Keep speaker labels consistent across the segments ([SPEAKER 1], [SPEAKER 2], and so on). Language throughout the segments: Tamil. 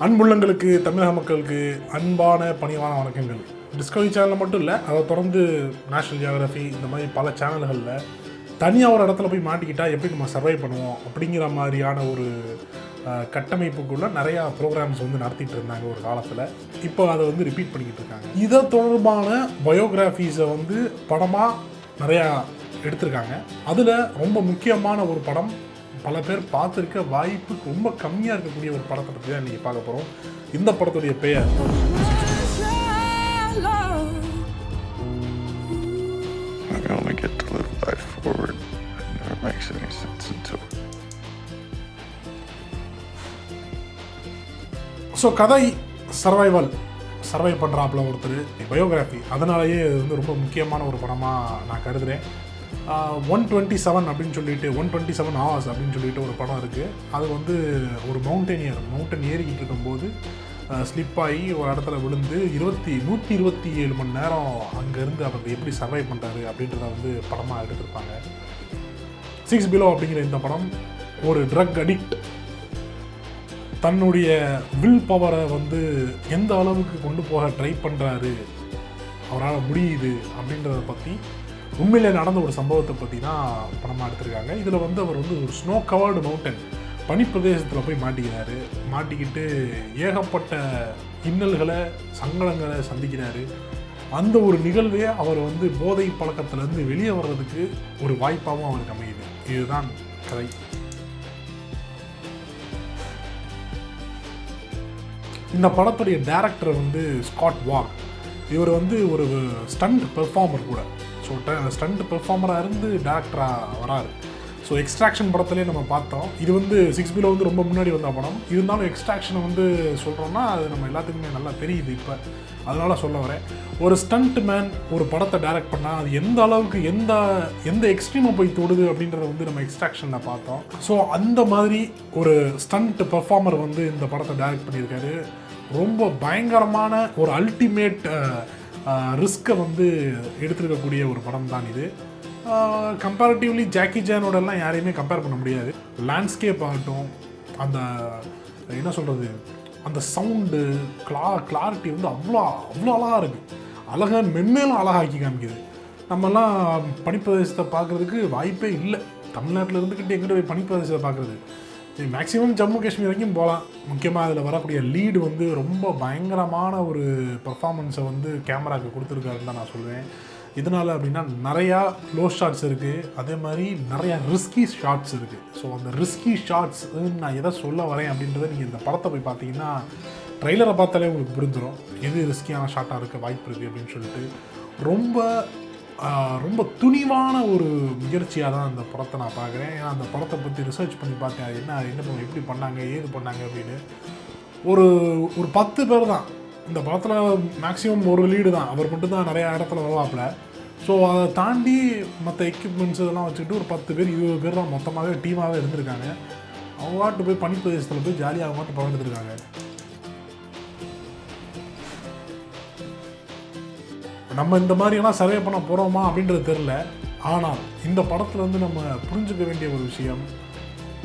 [SPEAKER 1] அன்புள்ளங்களுக்கு தமிழக மக்களுக்கு அன்பான பணிவான வணக்கங்கள். டிஸ்கவரி சேனலில் மட்டும் இல்லை அதை தொடர்ந்து நேஷனல் ஜியாகிரஃபி இந்த மாதிரி பல சேனல்களில் தனியாக ஒரு இடத்துல போய் மாட்டிக்கிட்டால் எப்படி நம்ம சர்வை பண்ணுவோம் அப்படிங்கிற மாதிரியான ஒரு கட்டமைப்புக்குள்ள நிறையா ப்ரோக்ராம்ஸ் வந்து நடத்திட்டு இருந்தாங்க ஒரு காலத்தில். இப்போ அதை வந்து ரிப்பீட் பண்ணிக்கிட்டு இருக்காங்க. இதை தொடர்பான பயோகிராஃபிஸை வந்து படமாக நிறையா எடுத்திருக்காங்க. அதில் ரொம்ப முக்கியமான ஒரு படம் பல பேர் பார்த்துருக்க வாய்ப்பு ரொம்ப கம்மியாக இருக்கக்கூடிய ஒரு படத்தை பற்றி தான் இன்றைக்கி பார்க்க போகிறோம் இந்த படத்துடைய பெயர் ஸோ கதை சர்வைவல் சர்வை பண்ணுறாப்புல ஒருத்தர் பயோகிராஃபி அதனாலேயே இது வந்து ரொம்ப முக்கியமான ஒரு படமாக நான் கருதுகிறேன் ஒன் டுவெண்ட்டி செவன் அப்படின்னு சொல்லிட்டு ஒன் டுவெண்ட்டி செவன் ஹவர்ஸ் அப்படின்னு சொல்லிட்டு ஒரு படம் இருக்குது அது வந்து ஒரு மவுண்டனியர் மவுண்டன் ஏறிக்கிட்டு இருக்கும்போது ஸ்லிப் ஆகி ஒரு இடத்துல விழுந்து இருபத்தி நூற்றி இருபத்தி ஏழு மணி நேரம் அங்கேருந்து அவர் எப்படி சர்வை பண்ணுறாரு அப்படின்றத வந்து படமாக எடுத்திருப்பாங்க. சிக்ஸ் பிலோ அப்படிங்கிற இந்த படம் ஒரு ட்ரக் அடிக்ட் தன்னுடைய வில் பவரை வந்து எந்த அளவுக்கு கொண்டு போக ட்ரை பண்ணுறாரு அவரால் முடியுது அப்படின்றத பற்றி உண்மையிலே நடந்த ஒரு சம்பவத்தை பற்றி தான் படமாக எடுத்திருக்காங்க. இதில் வந்து அவர் வந்து ஒரு ஸ்னோ கவர்டு மவுண்டன் பனிப்பிரதேசத்தில் போய் மாட்டிக்கிறாரு. மாட்டிக்கிட்டு ஏகப்பட்ட இன்னல்களை சங்கடங்களை சந்திக்கிறாரு. அந்த ஒரு நிகழ்வே அவர் வந்து போதை பழக்கத்திலேருந்து வெளியே வர்றதுக்கு ஒரு வாய்ப்பாகவும் அவருக்கு அமையுது. இதுதான் கதை. இந்த படத்துடைய டேரக்டர் வந்து ஸ்காட் வாக் இவர் வந்து ஒரு ஸ்டண்ட் பெர்ஃபார்மர் கூட. ஸோ ஸ்டண்ட் பெர்ஃபார்மராக இருந்து டேரக்டராக வராரு. ஸோ எக்ஸ்ட்ராக்ஷன் படத்துலேயே நம்ம பார்த்தோம். இது வந்து சிக்ஸ் பிலோ வந்து ரொம்ப முன்னாடி வந்த படம். இருந்தாலும் எக்ஸ்ட்ராக்ஷனை வந்து சொல்கிறோம்னா அது நம்ம எல்லாத்துக்குமே நல்லா தெரியுது இப்போ. அதனால் சொல்ல வரேன். ஒரு ஸ்டண்ட் மேன் ஒரு படத்தை டைரக்ட் பண்ணால் அது எந்த அளவுக்கு எந்த எந்த எக்ஸ்ட்ரீமை போய் தொடுது அப்படின்றத வந்து நம்ம எக்ஸ்ட்ராக்ஷனில் பார்த்தோம். ஸோ அந்த மாதிரி ஒரு ஸ்டண்ட் பெர்ஃபார்மர் வந்து இந்த படத்தை டைரக்ட் பண்ணியிருக்காரு. ரொம்ப பயங்கரமான ஒரு அல்டிமேட் ரிஸ்க்கை வந்து எடுத்துருக்கக்கூடிய ஒரு படம் தான் இது. கம்பேரிட்டிவ்லி ஜாக்கி ஜானோடலாம் யாரையுமே கம்பேர் பண்ண முடியாது. லேண்ட்ஸ்கேப் ஆகட்டும் அந்த என்ன சொல்கிறது அந்த சவுண்டு கிளா கிளாரிட்டி வந்து அவ்வளோ அவ்வளோ அழகாக இருக்குது அழகாக மென்மேலும் அழகாக்கி காமிக்குது. நம்மலாம் பனிப்பிரதேசத்தை பார்க்குறதுக்கு வாய்ப்பே இல்லை. தமிழ்நாட்டில் இருந்துக்கிட்டு எங்கிட்ட போய் பனிப்பிரதேசத்தை பார்க்குறது. மேக்ஸிமம் ஜம்மு காஷ்மீர் வரைக்கும் போகலாம். முக்கியமாக அதில் வரக்கூடிய லீடு வந்து ரொம்ப பயங்கரமான ஒரு பர்ஃபார்மன்ஸை வந்து கேமராவுக்கு கொடுத்துருக்காருன்னு தான் நான் சொல்லுவேன் இதனால் அப்படின்னா நிறையா லோ ஷாட்ஸ் இருக்குது அதே மாதிரி நிறையா ரிஸ்கி ஷாட்ஸ் இருக்குது ஸோ அந்த ரிஸ்கி ஷாட்ஸ் நான் எதை சொல்ல வரேன் அப்படின்றத நீங்கள் இந்த படத்தை போய் பார்த்தீங்கன்னா ட்ரெய்லரை பார்த்தாலே உங்களுக்கு புரிஞ்சிடும் எது ரிஸ்கியான ஷாட்டாக இருக்க வாய்ப்பு இருக்குது அப்படின்னு சொல்லிட்டு. ரொம்ப ரொம்ப துணிவான ஒரு முயற்சியாக தான் அந்த படத்தை நான் பார்க்குறேன். ஏன்னா அந்த படத்தை பற்றி ரிசர்ச் பண்ணி பார்த்தேன். என்ன என்ன எப்படி பண்ணாங்க ஏது பண்ணாங்க அப்படின்னு. ஒரு ஒரு பத்து பேர் தான். இந்த படத்தில் மேக்ஸிமம் ஒரு லீடு தான். அவர் மட்டும்தான் நிறையா இடத்துல வருவாப்பில். ஸோ அதை தாண்டி மற்ற எக்யூப்மெண்ட்ஸ் இதெல்லாம் வச்சுக்கிட்டு ஒரு பத்து பேர் இருபது பேர் தான் மொத்தமாகவே டீமாகவே இருந்திருக்காங்க. அவங்க வாட்டு போய் பனிப்பிரதேசத்தில் போய் ஜாலியாக மாட்டு வாட்டு படம் நம்ம இந்த மாதிரியெல்லாம் சர்வே பண்ண போகிறோமா அப்படின்றது தெரில ஆனால் இந்த படத்தில் வந்து நம்ம புரிஞ்சுக்க வேண்டிய ஒரு விஷயம்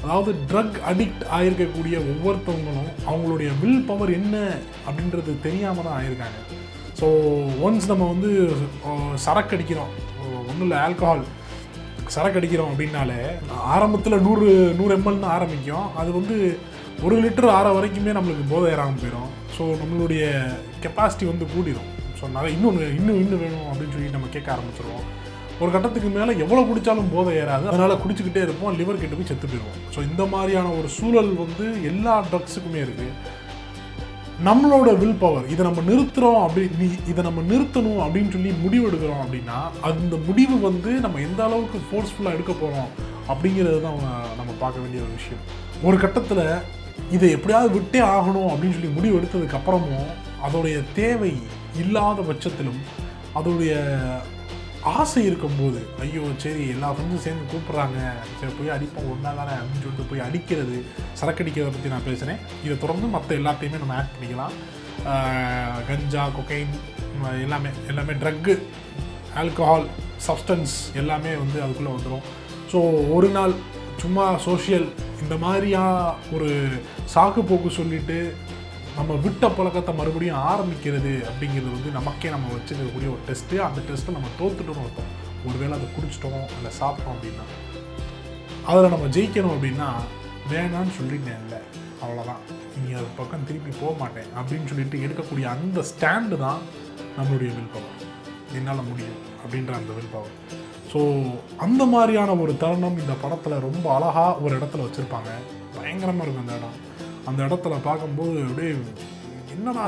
[SPEAKER 1] அதாவது ட்ரக் அடிக்ட் ஆகிருக்கக்கூடிய ஒவ்வொருத்தவங்களும் அவங்களுடைய வில் பவர் என்ன அப்படின்றது தெரியாமல் தான் ஆயிருக்காங்க. ஸோ ஒன்ஸ் நம்ம வந்து சரக்கு அடிக்கிறோம் ஒன்றும் இல்லை ஆல்கஹால் சரக்கு அடிக்கிறோம் அப்படின்னாலே ஆரம்பத்தில் நூறு நூறு எம்எல்னு ஆரம்பிக்கும். அது வந்து ஒரு லிட்டர் ஆற வரைக்குமே நம்மளுக்கு போதை ஏறாமல் போயிடும் ஸோ நம்மளுடைய கெப்பாசிட்டி வந்து கூடிடும் ஸோ நிறைய இன்னொன்று இன்னும் இன்னும் வேணும் அப்படின்னு சொல்லி நம்ம கேட்க ஆரம்பிச்சிருவோம். ஒரு கட்டத்துக்கு மேலே எவ்வளோ குடித்தாலும் போதை ஏறாது. அதனால் குடிச்சிக்கிட்டே இருப்போம் லிவர் கெட்டு போய் செத்து போயிடுவோம். ஸோ இந்த மாதிரியான ஒரு சூழல் வந்து எல்லா ட்ரக்ஸுக்குமே இருக்குது நம்மளோட வில் பவர் இதை நம்ம நிறுத்துகிறோம் அப்படி இதை நம்ம நிறுத்தணும் அப்படின்னு சொல்லி முடிவு எடுக்கிறோம் அப்படின்னா அந்த முடிவு வந்து நம்ம எந்த அளவுக்கு ஃபோர்ஸ்ஃபுல்லாக எடுக்க போகிறோம் அப்படிங்கிறது தான் அவங்க- நம்ம பார்க்க வேண்டிய ஒரு விஷயம். ஒரு கட்டத்தில் இதை எப்படியாவது விட்டே ஆகணும் அப்படின்னு சொல்லி முடிவு எடுத்ததுக்கப்புறமும் அதோடைய தேவை இல்லாத பட்சத்திலும் அதோடைய ஆசை இருக்கும்போது ஐயோ சரி எல்லா ஃப்ரெண்ட்ஸும் சேர்ந்து கூப்பிட்றாங்க. சரி போய் அடிப்போம் ஒன்றா தானே அப்படின்னு சொல்லிட்டு போய் அடிக்கிறது சரக்கடிக்கிறத பற்றி நான் பேசுகிறேன் இதை தொடர்ந்து மற்ற எல்லாத்தையுமே நம்ம ஆட் பண்ணிக்கலாம். கஞ்சா கொக்கைன் எல்லாமே எல்லாமே ட்ரக்கு ஆல்கஹால் சப்ஸ்டன்ஸ் எல்லாமே வந்து அதுக்குள்ளே வந்துடும் ஸோ ஒரு நாள் சும்மா சோஷியல் இந்த மாதிரியாக ஒரு சாக்கு போக்கு சொல்லிவிட்டு நம்ம விட்ட பழக்கத்தை மறுபடியும் ஆரம்பிக்கிறது அப்படிங்கிறது வந்து நமக்கே நம்ம வச்சுக்கக்கூடிய ஒரு டெஸ்ட்டு அந்த டெஸ்ட்டை நம்ம தோத்துட்டோம்னு அர்த்தம். ஒருவேளை அதை குடிச்சிட்டோம் இல்லை சாப்பிட்டோம் அப்படின்னா. அதில் நம்ம ஜெயிக்கணும் அப்படின்னா வேணான்னு சொல்லிட்டேன்ல அவ்வளோதான் இனி அது பக்கம் திருப்பி போக மாட்டேன். அப்படின்னு சொல்லிட்டு எடுக்கக்கூடிய அந்த ஸ்டாண்டு தான் நம்மளுடைய வில் பவர் என்னால் முடியும் அப்படின்ற அந்த வில் பவர் ஸோ அந்த மாதிரியான ஒரு தருணம் இந்த படத்தில் ரொம்ப அழகாக ஒரு இடத்துல வச்சுருப்பாங்க. பயங்கரமாக இருக்கும் அந்த இடம். அந்த இடத்துல பார்க்கும்போது அப்படியே என்னடா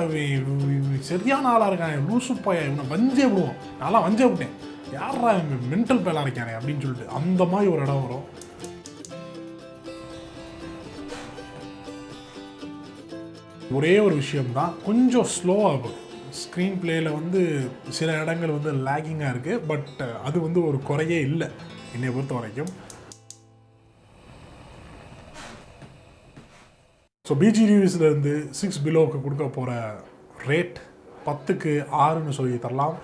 [SPEAKER 1] சரியான ஆளாக இருக்கான் லூசு பையன் இவனை வஞ்சே விடுவோம் நான்லாம் வஞ்சே விட்டேன். யாரா இவன் மென்டல் பேலாக இருக்கானே அப்படின்னு சொல்லிட்டு அந்த மாதிரி ஒரு இடம் வரும். ஒரே ஒரு விஷயம்தான். கொஞ்சம் ஸ்லோவாகும் ஸ்க்ரீன் பிளேயில் வந்து சில இடங்கள் வந்து லேகிங்காக இருக்குது பட் அது வந்து ஒரு குறையே இல்லை. என்னை பொறுத்த வரைக்கும் ஸோ பிஜி ரிவ்யூஸ்லேருந்து சிக்ஸ் பிலோவுக்கு கொடுக்க போகிற ரேட் பத்துக்கு ஆறுன்னு சொல்லி தரலாம்.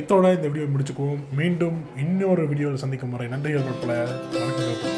[SPEAKER 1] இத்தோட இந்த வீடியோ முடிச்சுக்குவோம். மீண்டும் இன்னொரு வீடியோவில் சந்திக்கும் முறை நன்றிகள் பல வணக்கம்